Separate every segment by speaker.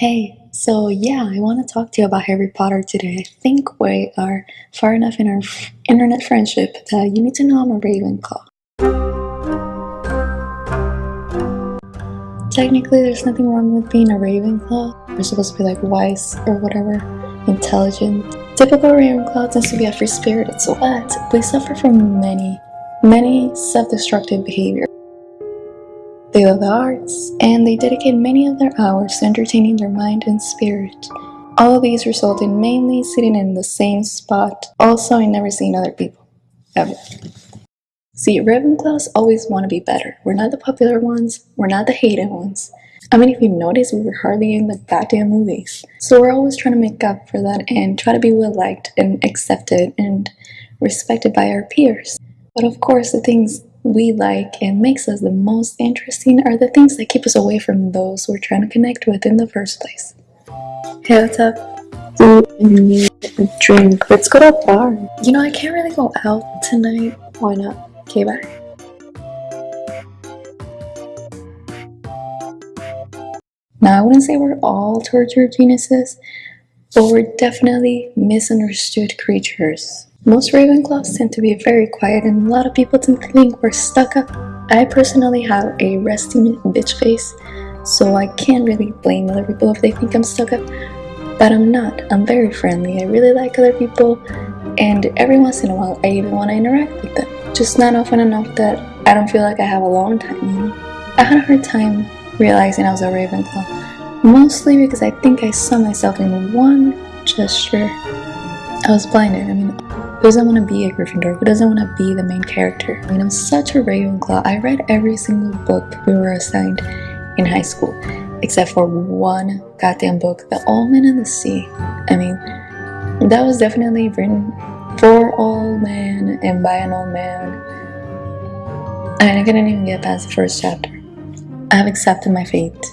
Speaker 1: Hey, so yeah, I want to talk to you about Harry Potter today. I think we are far enough in our internet friendship that you need to know I'm a Ravenclaw. Technically, there's nothing wrong with being a Ravenclaw. You're supposed to be like wise or whatever, intelligent. Typical Ravenclaw tends to be a free spirited, so but we suffer from many, many self-destructive behavior. They love the arts, and they dedicate many of their hours to entertaining their mind and spirit. All of these result in mainly sitting in the same spot, also in never seeing other people. Ever. See, Ravenclaws always want to be better. We're not the popular ones, we're not the hated ones. I mean, if you notice, we were hardly in the goddamn movies. So we're always trying to make up for that and try to be well liked and accepted and respected by our peers. But of course, the things we like and makes us the most interesting are the things that keep us away from those we're trying to connect with in the first place. Hey, what's up?
Speaker 2: Do I need a drink? Let's go to a bar.
Speaker 1: You know, I can't really go out tonight.
Speaker 2: Why not?
Speaker 1: Okay, bye. Now, I wouldn't say we're all torture geniuses, but we're definitely misunderstood creatures. Most Ravenclaws tend to be very quiet, and a lot of people tend to think we're stuck up. I personally have a resting bitch face, so I can't really blame other people if they think I'm stuck up. But I'm not. I'm very friendly. I really like other people, and every once in a while, I even want to interact with them. Just not often enough that I don't feel like I have a long time, you know? I had a hard time realizing I was a Ravenclaw, mostly because I think I saw myself in one gesture. I was blinded. I mean, who doesn't want to be a Gryffindor? Who doesn't want to be the main character? I mean, I'm such a Ravenclaw. I read every single book we were assigned in high school, except for one goddamn book, The Old Man and the Sea. I mean, that was definitely written for old man and by an old man. And I couldn't even get past the first chapter. I have accepted my fate.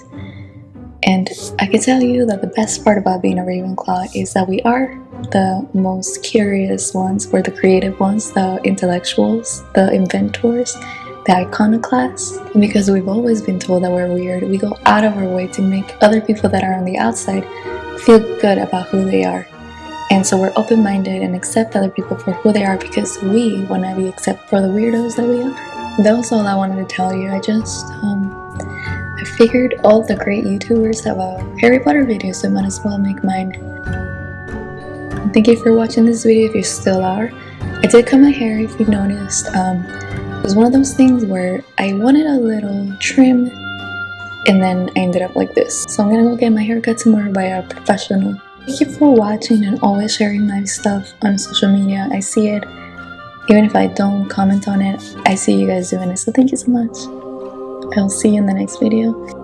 Speaker 1: And I can tell you that the best part about being a Ravenclaw is that we are the most curious ones, we're the creative ones, the intellectuals, the inventors, the iconoclasts. Because we've always been told that we're weird, we go out of our way to make other people that are on the outside feel good about who they are. And so we're open minded and accept other people for who they are because we want to be accepted for the weirdos that we are. That was all I wanted to tell you. I just, um, I figured all the great YouTubers have a Harry Potter video, so I might as well make mine. Thank you for watching this video if you still are. I did cut my hair if you've noticed. Um, it was one of those things where I wanted a little trim and then I ended up like this. So I'm gonna go get my hair cut tomorrow by a professional. Thank you for watching and always sharing my stuff on social media. I see it. Even if I don't comment on it, I see you guys doing it. So thank you so much. I'll see you in the next video.